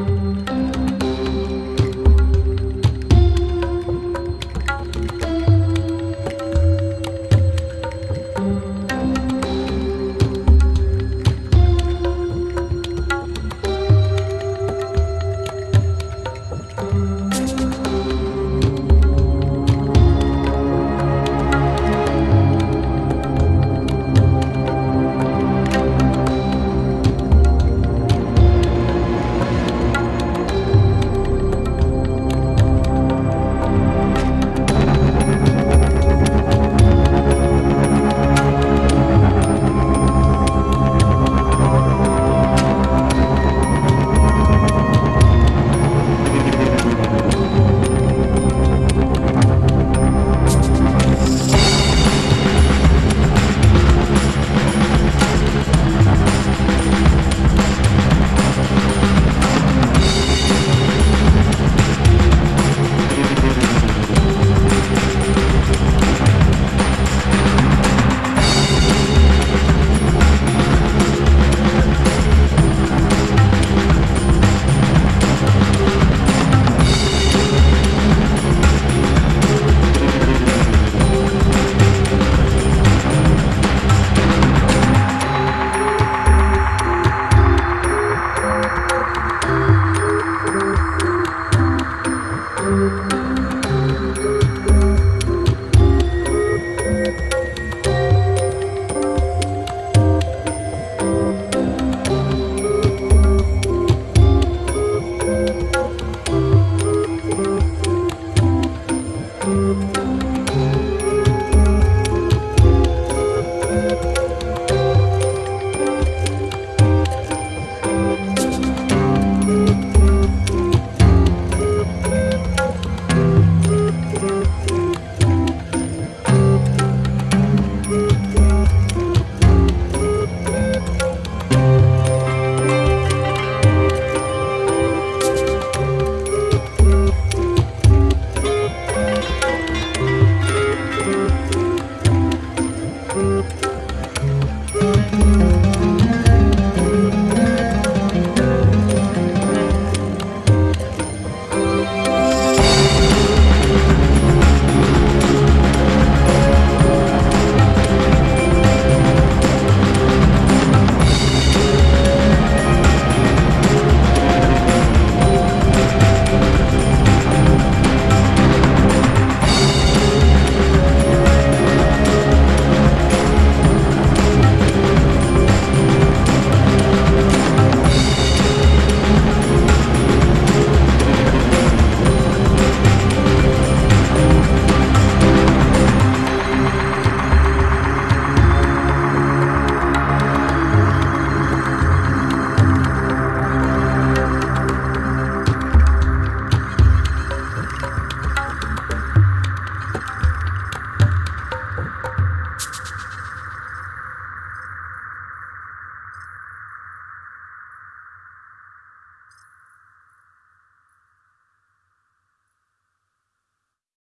Bye. Música